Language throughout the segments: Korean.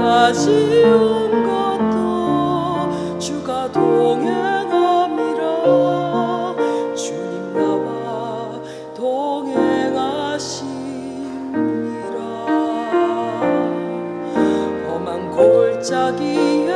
내가 지은 것도 주가 동행함이라. 주님 나와 동행하십니다 험한 골짜기에서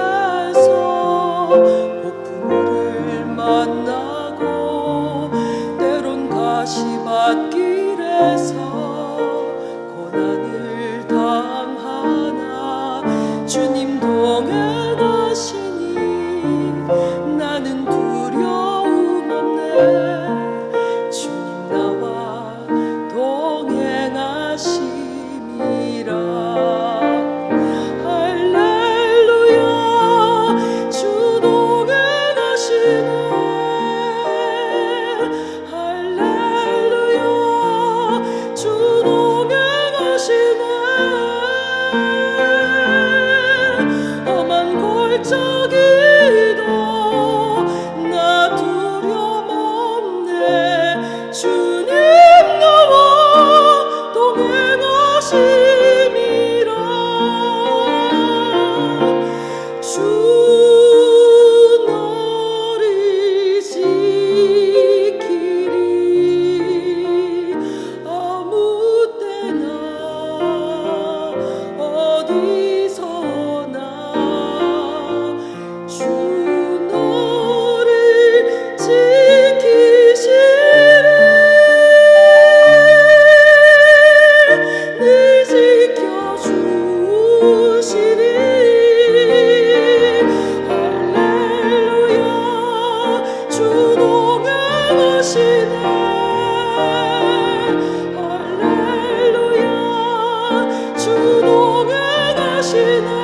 true. 하시네. 할렐루야. 주 동행하시네.